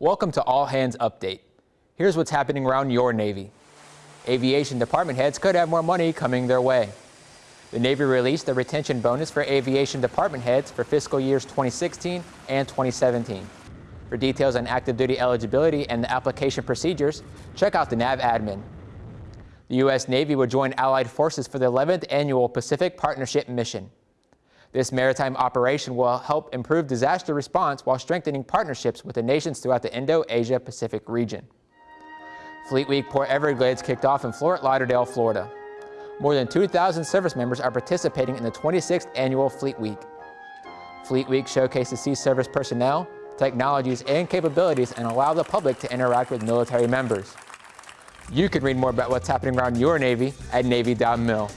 Welcome to All Hands Update. Here's what's happening around your Navy. Aviation department heads could have more money coming their way. The Navy released the retention bonus for aviation department heads for fiscal years 2016 and 2017. For details on active duty eligibility and the application procedures, check out the NAV admin. The U.S. Navy will join Allied forces for the 11th annual Pacific Partnership Mission. This maritime operation will help improve disaster response while strengthening partnerships with the nations throughout the Indo-Asia Pacific region. Fleet Week Port Everglades kicked off in Fort Lauderdale, Florida. More than 2,000 service members are participating in the 26th annual Fleet Week. Fleet Week showcases sea service personnel, technologies, and capabilities and allow the public to interact with military members. You can read more about what's happening around your Navy at Navy.mil.